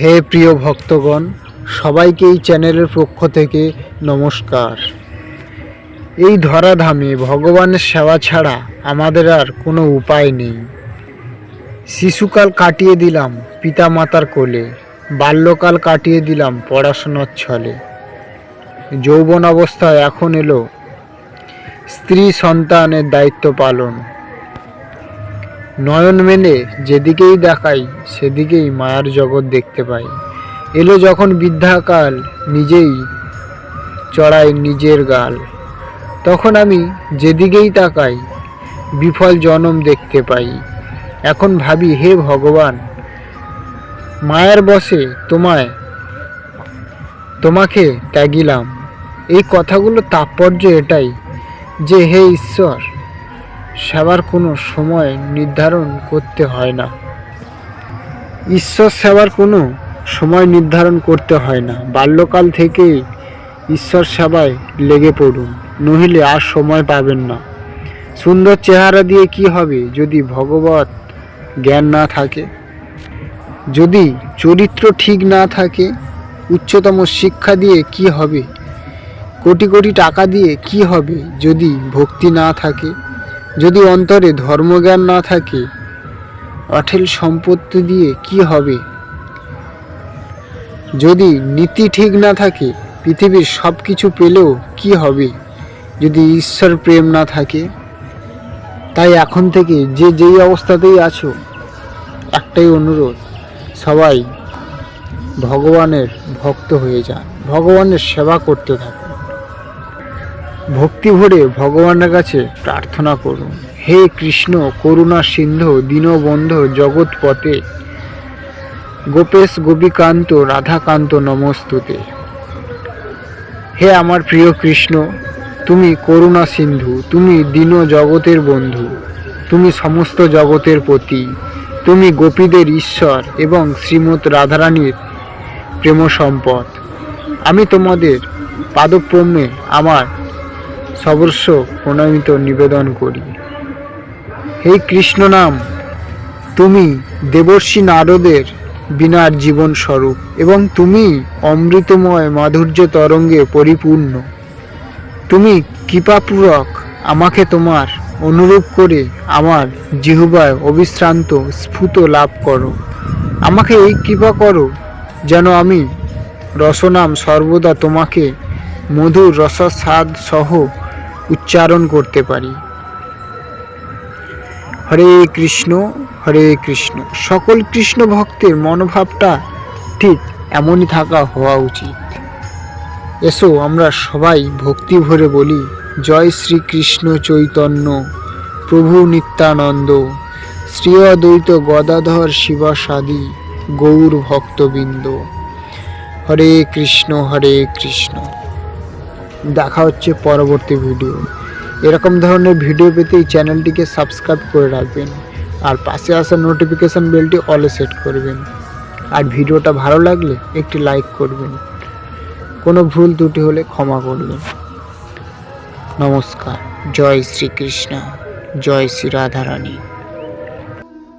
হে প্রিয় ভক্তগণ, সবাইকে এই চ্যানেলের পক্ষ থেকে নমস্কার। এই ধরাধামে ভগবানের সেবা ছাড়া আমাদের আর কোনো উপায় নেই। শিশুকাল কাটিয়ে দিলাম পিতা মাতার কোলে, বাল্যকাল কাটিয়ে দিলাম পড়াশোনার ছলে। যৌবন অবস্থায় এখন এলো, স্ত্রী সন্তানের দায়িত্ব পালন। নয়ন মেলে, যেদিকেই দেখাই, সেদিকেই মায়ার জগৎ দেখতে পাই। এলো যখন বৃদ্ধাকাল নিজেই চড়াই নিজের গাল। তখন আমি যেদিকেই তাকাই, বিফল জনম দেখতে পাই। এখন ভাবি, হে ভগবান, মায়ের বসে তোমায়, তোমাকে ত্যাগিলাম। এই কথাগুলো তাৎপর্য এটাই যে, হে ঈশ্বর সেবার কোনো সময় নির্ধারণ করতে হয় না। ঈশ্বর সেবার কোনো সময় নির্ধারণ করতে হয় না। বাল্যকাল থেকেই ঈশ্বর সেবায় লেগে পড়ুন, নহিলে আর সময় পাবেন না। সুন্দর চেহারা দিয়ে কি হবে যদি ভগবত জ্ঞান না থাকে? যদি চরিত্র ঠিক না থাকে, উচ্চতম শিক্ষা দিয়ে কি হবে? কোটি কোটি টাকা দিয়ে কি হবে যদি ভক্তি না থাকে? যদি অন্তরে ধর্মজ্ঞান না থাকে, অঠেল সম্পত্তি দিয়ে কি হবে? যদি নীতি ঠিক না থাকে, পৃথিবীর সব কিছু পেলেও কি হবে? যদি ঈশ্বর প্রেম না থাকে, তাই এখন থেকে যে যেই অবস্থাতেই আছো, একটাই অনুরোধ, সবাই ভগবানের ভক্ত হয়ে যান, ভগবানের সেবা করতে থাকুন ভক্তি ভরে ভগবানের কাছে প্রার্থনা করুন। হে কৃষ্ণ, করুণা সিন্ধু, দীনবন্ধু জগৎ পথে গোপেশ গোপীকান্ত, রাধাকান্ত নমস্তুতে। হে আমার প্রিয় কৃষ্ণ, তুমি করুণা সিন্ধু, তুমি দীন জগতের বন্ধু, তুমি সমস্ত জগতের পতি তুমি গোপীদের ঈশ্বর এবং শ্রীমৎ রাধারানীর প্রেম সম্পদ আমি তোমাদের পাদপ্রমে আমার সর্বস্ব প্রণামিত নিবেদন করি। হে কৃষ্ণ নাম, তুমি দেবর্ষী নারদের বিনার জীবন স্বরূপ এবং তুমি অমৃতময় মাধুর্য তরঙ্গে পরিপূর্ণ। তুমি কৃপাপূরক আমাকে তোমার অনুরূপ করে আমার জিহুবায় অবিশ্রান্ত স্ফুত লাভ করো। আমাকে এই কৃপা করো যেন আমি রসনাম সর্বদা তোমাকে মধুর রসস্বাদ সহ উচ্চারণ করতে পারি। হরে কৃষ্ণ হরে কৃষ্ণ। সকল কৃষ্ণ ভক্তের মনোভাবটা ঠিক এমনই থাকা হওয়া উচিত। এসো আমরা সবাই ভক্তি ভরে বলি, জয় শ্রীকৃষ্ণ চৈতন্য, প্রভু নিত্যানন্দ শ্রী অদ্বৈত গদাধর শিবাসাদি, গৌর ভক্তবৃন্দ। হরে কৃষ্ণ হরে কৃষ্ণ। দেখা হচ্ছে পরবর্তী ভিডিও এরকম ধরনের ভিডিও পেতে এই চ্যানেলটিকে সাবস্ক্রাইব করে রাখবেন। আর পাশে আসা নোটিফিকেশান বেলটি অলে সেট করবেন। আর ভিডিওটা ভালো লাগলে একটি লাইক করবেন। কোনো ভুল ত্রুটি হলে ক্ষমা করবেন। নমস্কার, জয় শ্রীকৃষ্ণ, জয় শ্রী রাধারানী।